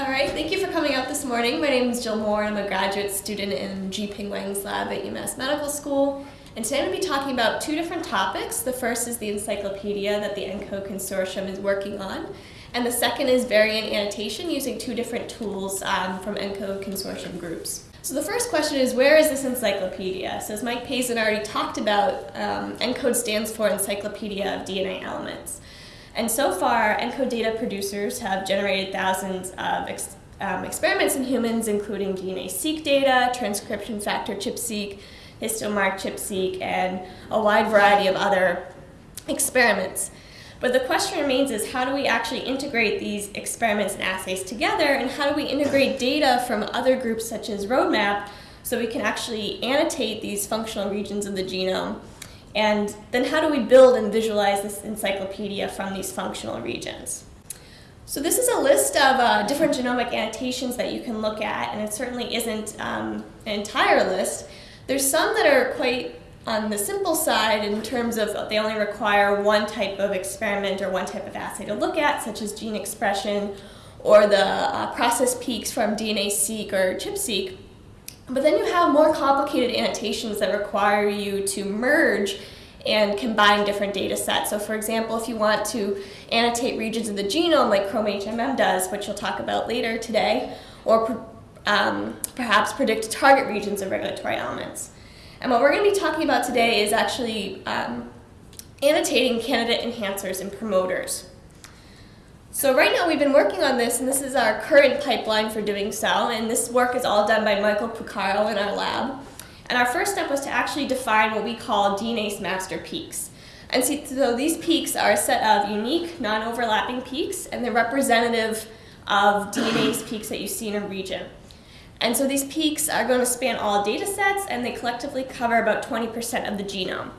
All right, thank you for coming out this morning. My name is Jill Moore. I'm a graduate student in Zhiping Weng's lab at UMass Medical School. And today I'm going to be talking about two different topics. The first is the encyclopedia that the ENCODE consortium is working on. And the second is variant annotation using two different tools um, from ENCODE consortium groups. So the first question is, where is this encyclopedia? So as Mike Pazin already talked about, um, ENCODE stands for Encyclopedia of DNA Elements. And so far, ENCODE data producers have generated thousands of ex um, experiments in humans, including DNase-seq data, transcription factor ChIP-seq, histone mark ChIP-seq, and a wide variety of other experiments. But the question remains is how do we actually integrate these experiments and assays together, and how do we integrate data from other groups such as Roadmap so we can actually annotate these functional regions of the genome and then how do we build and visualize this encyclopedia from these functional regions? So this is a list of uh, different genomic annotations that you can look at, and it certainly isn't um, an entire list. There's some that are quite on the simple side in terms of they only require one type of experiment or one type of assay to look at, such as gene expression or the uh, process peaks from DNase-seq or ChIP-seq. But then you have more complicated annotations that require you to merge and combine different data sets. So for example, if you want to annotate regions of the genome like ChromHMM does, which you'll talk about later today, or um, perhaps predict target regions of regulatory elements. And what we're going to be talking about today is actually um, annotating candidate enhancers and promoters. So right now we've been working on this, and this is our current pipeline for doing so, and this work is all done by Michael Purcaro in our lab. And our first step was to actually define what we call DNase master peaks. And so these peaks are a set of unique, non-overlapping peaks, and they're representative of DNase peaks that you see in a region. And so these peaks are going to span all data sets, and they collectively cover about 20% of the genome.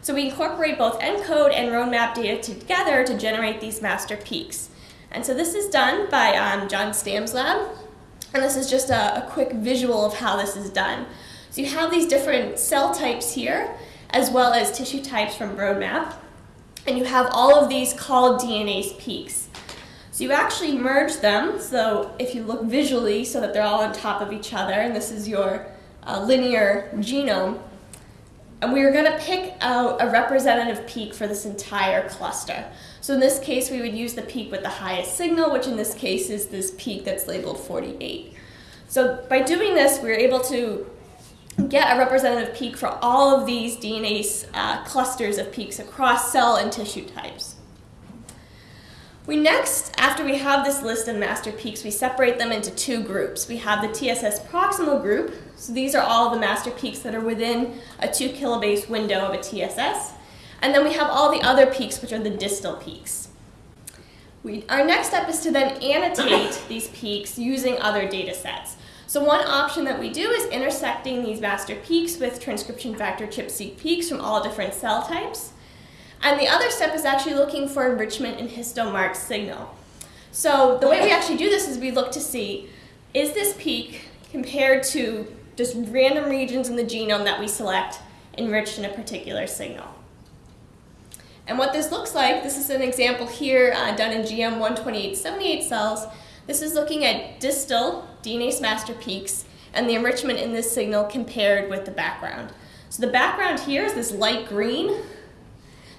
So we incorporate both ENCODE and roadmap data together to generate these master peaks. And so this is done by um, John Stam's lab. And this is just a, a quick visual of how this is done. So you have these different cell types here, as well as tissue types from Roadmap. And you have all of these called DNase peaks. So you actually merge them, so if you look visually so that they're all on top of each other, and this is your uh, linear genome, and we are going to pick out a representative peak for this entire cluster. So in this case, we would use the peak with the highest signal, which in this case is this peak that's labeled 48. So by doing this, we're able to get a representative peak for all of these DNA uh, clusters of peaks across cell and tissue types. We next, after we have this list of master peaks, we separate them into two groups. We have the TSS proximal group, so these are all the master peaks that are within a two kilobase window of a TSS. And then we have all the other peaks, which are the distal peaks. We, our next step is to then annotate these peaks using other data sets. So one option that we do is intersecting these master peaks with transcription factor ChIP-seq peaks from all different cell types. And the other step is actually looking for enrichment in histone mark signal. So the way we actually do this is we look to see, is this peak compared to just random regions in the genome that we select enriched in a particular signal? And what this looks like, this is an example here uh, done in GM 12878 cells. This is looking at distal DNase master peaks and the enrichment in this signal compared with the background. So the background here is this light green,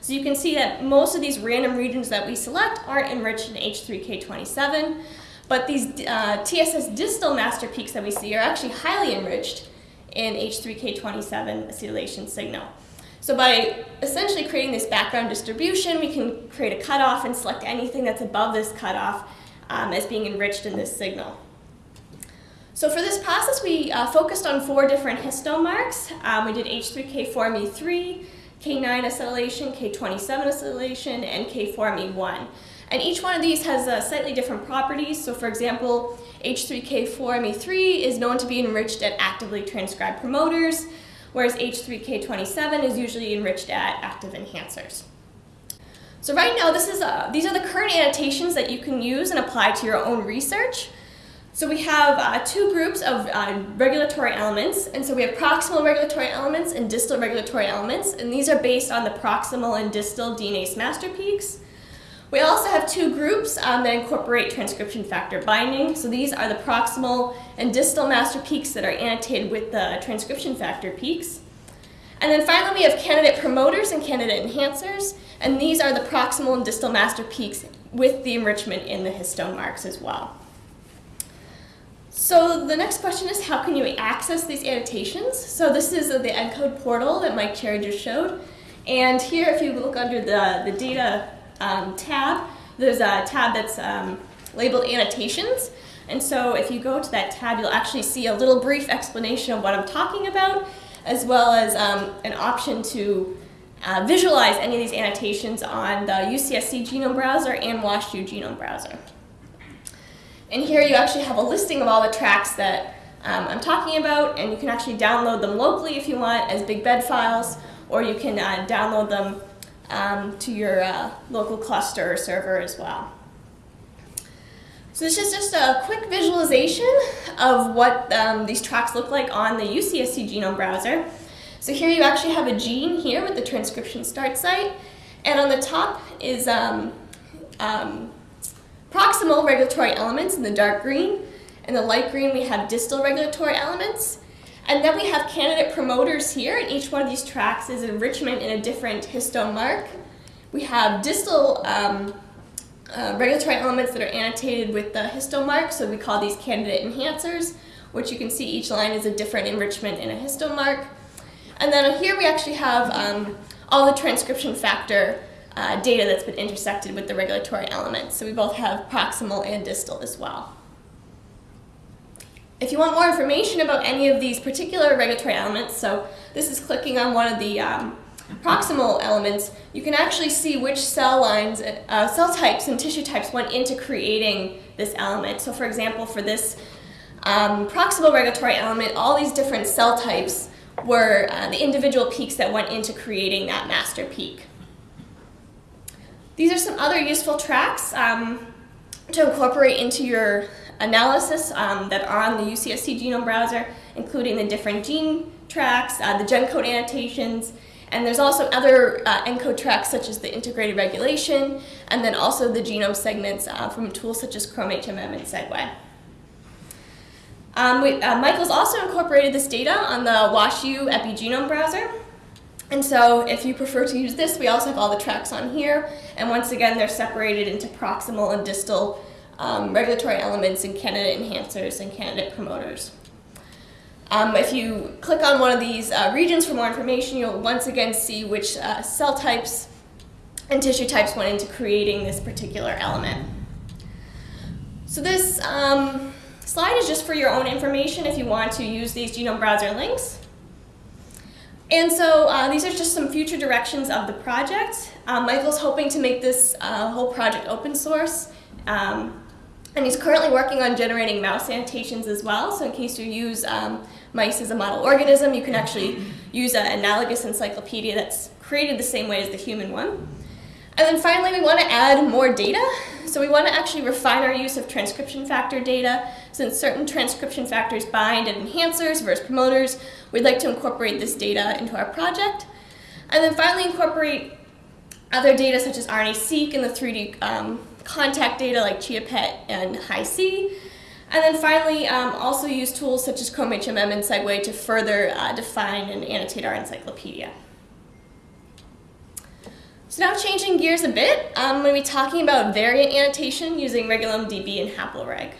so you can see that most of these random regions that we select aren't enriched in H3K27, but these uh, TSS distal master peaks that we see are actually highly enriched in H3K27 acetylation signal. So by essentially creating this background distribution, we can create a cutoff and select anything that's above this cutoff um, as being enriched in this signal. So for this process, we uh, focused on four different histone marks. Um, we did H3K4ME3, K9 acetylation, K27 acetylation, and K4ME1. And each one of these has uh, slightly different properties. So for example, H3K4ME3 is known to be enriched at actively transcribed promoters, whereas H3K27 is usually enriched at active enhancers. So right now, this is, uh, these are the current annotations that you can use and apply to your own research. So we have uh, two groups of uh, regulatory elements, and so we have proximal regulatory elements and distal regulatory elements, and these are based on the proximal and distal DNase master peaks. We also have two groups um, that incorporate transcription factor binding. So these are the proximal and distal master peaks that are annotated with the transcription factor peaks. And then finally, we have candidate promoters and candidate enhancers, and these are the proximal and distal master peaks with the enrichment in the histone marks as well. So the next question is how can you access these annotations? So this is the ENCODE portal that Mike Cherry just showed. And here, if you look under the, the data um, tab, there's a tab that's um, labeled annotations. And so if you go to that tab, you'll actually see a little brief explanation of what I'm talking about, as well as um, an option to uh, visualize any of these annotations on the UCSC Genome Browser and WashU Genome Browser. And here you actually have a listing of all the tracks that um, I'm talking about, and you can actually download them locally if you want as bigBed files, or you can uh, download them um, to your uh, local cluster or server as well. So this is just a quick visualization of what um, these tracks look like on the UCSC genome browser. So here you actually have a gene here with the transcription start site, and on the top is um, um, proximal regulatory elements in the dark green. In the light green, we have distal regulatory elements. And then we have candidate promoters here, and each one of these tracks is enrichment in a different histone mark. We have distal um, uh, regulatory elements that are annotated with the histone mark, so we call these candidate enhancers, which you can see each line is a different enrichment in a histone mark. And then here we actually have um, all the transcription factor uh, data that's been intersected with the regulatory elements. So we both have proximal and distal as well. If you want more information about any of these particular regulatory elements, so this is clicking on one of the um, proximal elements, you can actually see which cell lines, uh, cell types and tissue types went into creating this element. So for example, for this um, proximal regulatory element, all these different cell types were uh, the individual peaks that went into creating that master peak. These are some other useful tracks um, to incorporate into your analysis um, that are on the UCSC genome browser, including the different gene tracks, uh, the GenCode annotations, and there's also other uh, ENCODE tracks such as the integrated regulation, and then also the genome segments uh, from tools such as Chrome HMM and Segway. Um, we, uh, Michael's also incorporated this data on the WashU epigenome browser. And so if you prefer to use this, we also have all the tracks on here. And once again, they're separated into proximal and distal um, regulatory elements and candidate enhancers and candidate promoters. Um, if you click on one of these uh, regions for more information, you'll once again see which uh, cell types and tissue types went into creating this particular element. So this um, slide is just for your own information if you want to use these genome browser links. And so uh, these are just some future directions of the project. Um, Michael's hoping to make this uh, whole project open source. Um, and he's currently working on generating mouse annotations as well. So in case you use um, mice as a model organism, you can actually use an analogous encyclopedia that's created the same way as the human one. And then finally, we want to add more data. So we want to actually refine our use of transcription factor data. Since certain transcription factors bind at enhancers versus promoters, we'd like to incorporate this data into our project. And then finally incorporate other data such as RNA-seq and the 3D um, contact data like ChIA-PET and Hi-C. And then finally, um, also use tools such as Chrome HMM and Segway to further uh, define and annotate our encyclopedia. So now changing gears a bit, I'm going to be talking about variant annotation using RegulomeDB and HaploReg.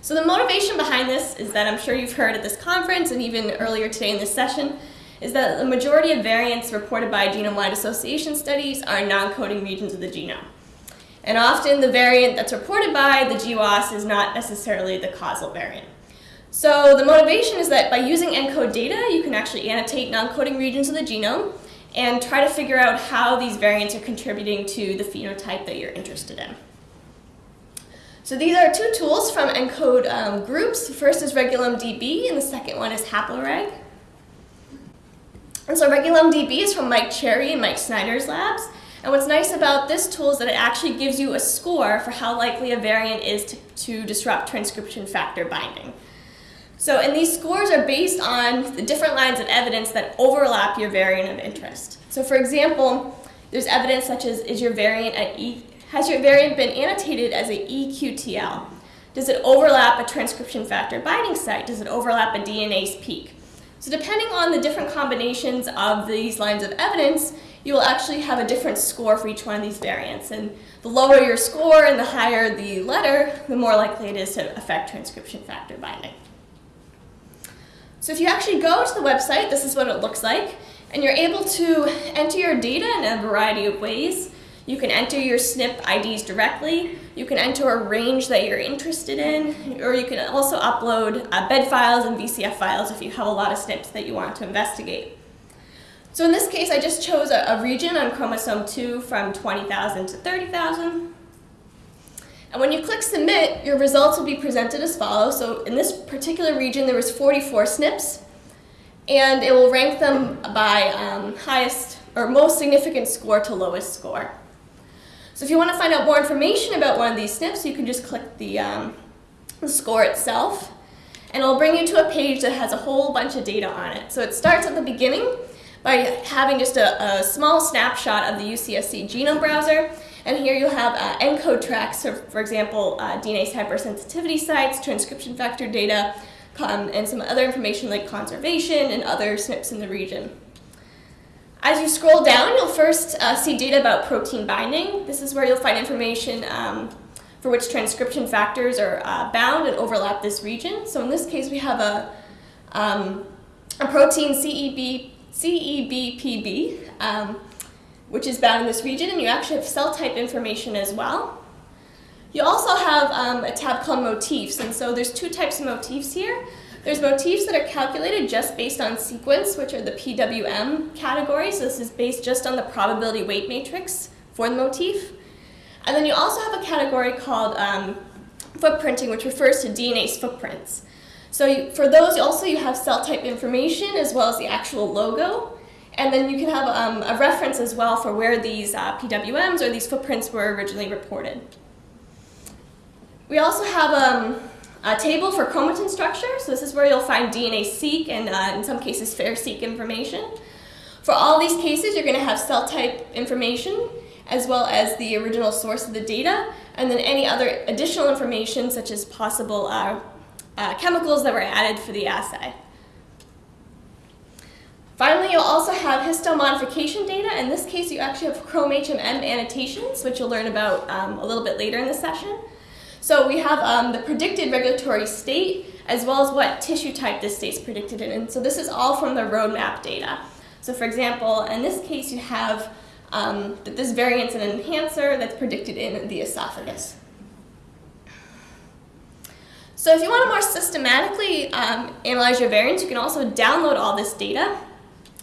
So the motivation behind this is that I'm sure you've heard at this conference and even earlier today in this session, is that the majority of variants reported by genome-wide association studies are non-coding regions of the genome. And often the variant that's reported by the GWAS is not necessarily the causal variant. So the motivation is that by using ENCODE data, you can actually annotate non-coding regions of the genome and try to figure out how these variants are contributing to the phenotype that you're interested in. So these are two tools from ENCODE um, groups. The first is RegulomeDB, and the second one is HaploReg. And so RegulomeDB is from Mike Cherry and Mike Snyder's labs. And what's nice about this tool is that it actually gives you a score for how likely a variant is to, to disrupt transcription factor binding. So, and these scores are based on the different lines of evidence that overlap your variant of interest. So for example, There's evidence such as is your variant has your variant been annotated as a EQTL? Does it overlap a transcription factor binding site? Does it overlap a DNase peak? So depending on the different combinations of these lines of evidence, you will actually have a different score for each one of these variants. And the lower your score and the higher the letter, the more likely it is to affect transcription factor binding. So if you actually go to the website, this is what it looks like. And you're able to enter your data in a variety of ways. You can enter your SNP IDs directly. You can enter a range that you're interested in, or you can also upload uh, bed files and VCF files if you have a lot of SNPs that you want to investigate. So in this case, I just chose a, a region on chromosome 2 from 20,000 to 30,000. And when you click submit, your results will be presented as follows. So in this particular region, there was 44 SNPs, and it will rank them by um, highest or most significant score to lowest score. So if you want to find out more information about one of these SNPs, you can just click the, um, the score itself, and it'll bring you to a page that has a whole bunch of data on it. So it starts at the beginning by having just a, a small snapshot of the UCSC genome browser, and here you'll have uh, ENCODE tracks, so for example, uh, hypersensitivity sites, transcription factor data, um, and some other information like conservation and other SNPs in the region. As you scroll down, you'll first uh, see data about protein binding. This is where you'll find information um, for which transcription factors are uh, bound and overlap this region. So in this case, we have a, um, a protein CEB, CEBPB, um, which is bound in this region, and you actually have cell type information as well. You also have um, a tab called motifs, and so there's two types of motifs here. There's motifs that are calculated just based on sequence, which are the PWM category, so this is based just on the probability weight matrix for the motif. And then you also have a category called um, footprinting, which refers to DNase footprints. So you, for those, also you have cell type information as well as the actual logo. And then you can have um, a reference as well for where these uh, PWMs or these footprints were originally reported. We also have um, a table for chromatin structure. So this is where you'll find DNase-seq and uh, in some cases FAIRE-seq information. For all these cases, you're going to have cell type information as well as the original source of the data, and then any other additional information such as possible uh, uh, chemicals that were added for the assay. Finally, you'll also have histone modification data. In this case, you actually have Chrome HMM annotations, which you'll learn about um, a little bit later in the session. So we have um, the predicted regulatory state, as well as what tissue type this state's predicted in. So this is all from the roadmap data. So for example, in this case, you have um, this variant's an enhancer that's predicted in the esophagus. So if you want to more systematically um, analyze your variants, you can also download all this data.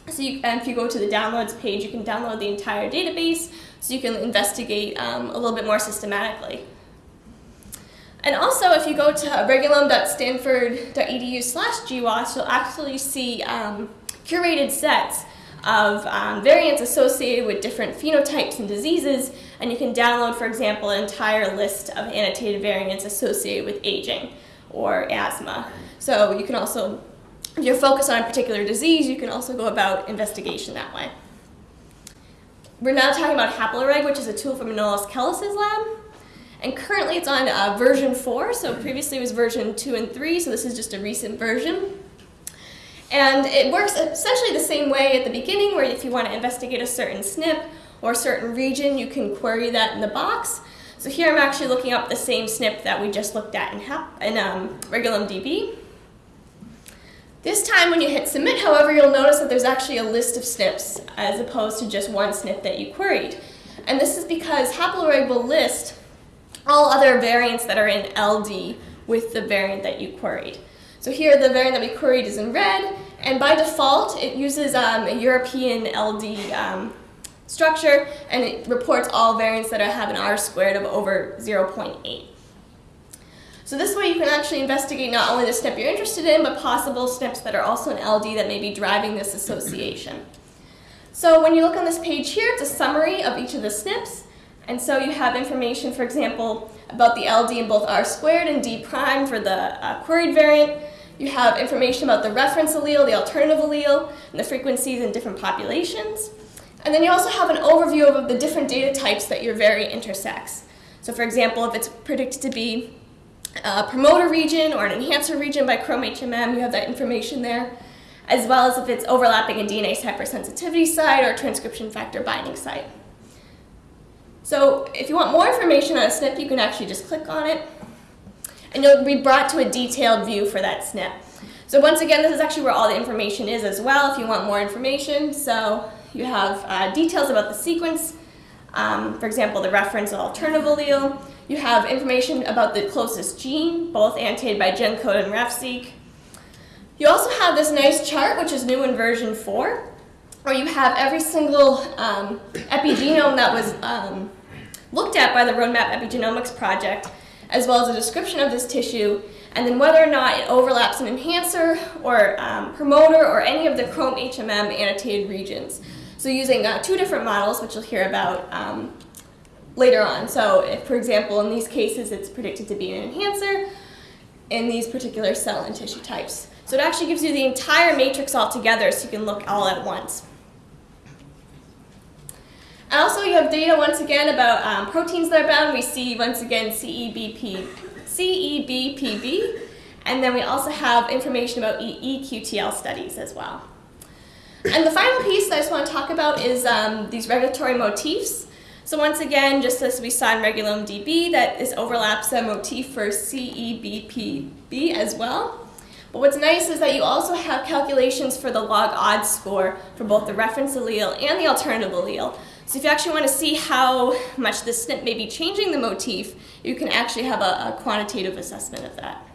So you, if you go to the downloads page, you can download the entire database so you can investigate um, a little bit more systematically. And also, if you go to regulome.stanford.edu slash GWAS, you'll actually see um, curated sets of um, variants associated with different phenotypes and diseases, and you can download, for example, an entire list of annotated variants associated with aging or asthma. So you can also if you're focused on a particular disease, you can also go about investigation that way. We're now talking about Haploreg, which is a tool from Manolis Kellis's lab. And currently it's on uh, version 4, so previously it was version 2 and 3, so this is just a recent version. And it works essentially the same way at the beginning, where if you want to investigate a certain SNP or a certain region, you can query that in the box. So here I'm actually looking up the same SNP that we just looked at in, in um, DB. This time when you hit submit, however, you'll notice that there's actually a list of SNPs as opposed to just one SNP that you queried. And this is because Haploreg will list all other variants that are in LD with the variant that you queried. So here the variant that we queried is in red, and by default it uses um, a European LD um, structure, and it reports all variants that have an R squared of over 0.8. So this way you can actually investigate not only the SNP you're interested in, but possible SNPs that are also in LD that may be driving this association. So when you look on this page here, it's a summary of each of the SNPs. And so you have information, for example, about the LD in both R squared and D prime for the uh, queried variant. You have information about the reference allele, the alternative allele, and the frequencies in different populations. And then you also have an overview of the different data types that your variant intersects. So for example, if it's predicted to be a promoter region or an enhancer region by Chrome HMM, you have that information there, as well as if it's overlapping a DNase hypersensitivity site or transcription factor binding site. So if you want more information on a SNP, you can actually just click on it, and you'll be brought to a detailed view for that SNP. So once again, this is actually where all the information is as well if you want more information. So you have uh, details about the sequence, um, for example, the reference alternative allele. You have information about the closest gene, both annotated by GenCode and RefSeq. You also have this nice chart, which is new in version 4, where you have every single um, epigenome that was um, looked at by the Roadmap Epigenomics project, as well as a description of this tissue, and then whether or not it overlaps an enhancer or um, promoter or any of the Chrome HMM annotated regions. So using uh, two different models, which you'll hear about um, later on. So if, for example, in these cases, it's predicted to be an enhancer in these particular cell and tissue types. So it actually gives you the entire matrix all together so you can look all at once. And also you have data once again about um, proteins that are bound. We see once again CEBP, CEBPB, and then we also have information about EQTL studies as well. And the final piece that I just want to talk about is um, these regulatory motifs. So once again, just as we saw in Regulome DB, that this overlaps a motif for CEBPB as well. But what's nice is that you also have calculations for the log odds score for both the reference allele and the alternative allele. So if you actually want to see how much the SNP may be changing the motif, you can actually have a, a quantitative assessment of that.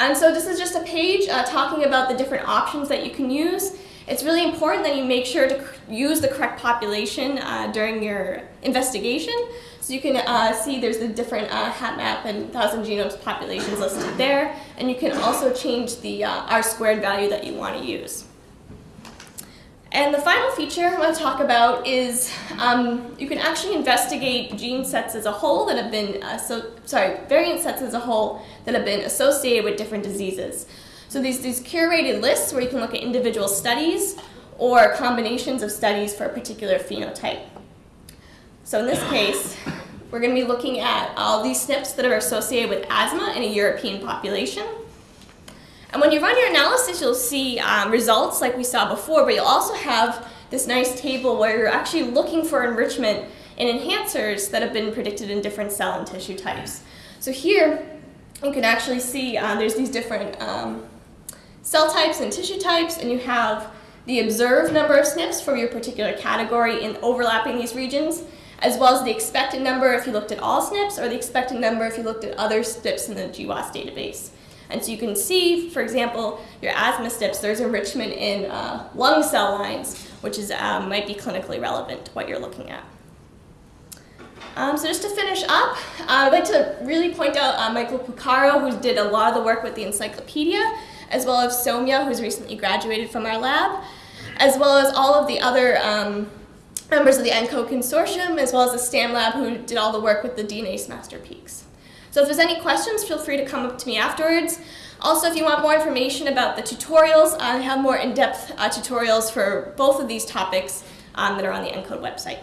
And so this is just a page uh, talking about the different options that you can use. It's really important that you make sure to use the correct population uh, during your investigation. So you can uh, see there's the different uh, HapMap and 1000 genomes populations listed there. And you can also change the uh, R squared value that you want to use. And the final feature I want to talk about is um, you can actually investigate gene sets as a whole that have been, uh, so, sorry, variant sets as a whole that have been associated with different diseases. So these, these curated lists where you can look at individual studies or combinations of studies for a particular phenotype. So in this case, we're going to be looking at all these SNPs that are associated with asthma in a European population. And when you run your analysis, you'll see um, results like we saw before, but you'll also have this nice table where you're actually looking for enrichment in enhancers that have been predicted in different cell and tissue types. So here, you can actually see uh, there's these different um, cell types and tissue types, and you have the observed number of SNPs for your particular category in overlapping these regions, as well as the expected number if you looked at all SNPs, or the expected number if you looked at other SNPs in the GWAS database. And so you can see, for example, your asthma SNPs, there's enrichment in uh, lung cell lines, which is, um, might be clinically relevant to what you're looking at. Um, so just to finish up, uh, I'd like to really point out uh, Michael Purcaro, who did a lot of the work with the encyclopedia, as well as Somya, who's recently graduated from our lab, as well as all of the other um, members of the ENCODE consortium, as well as the STAM lab, who did all the work with the DNase master peaks. So if there's any questions, feel free to come up to me afterwards. Also, if you want more information about the tutorials, I have more in-depth uh, tutorials for both of these topics um, that are on the ENCODE website.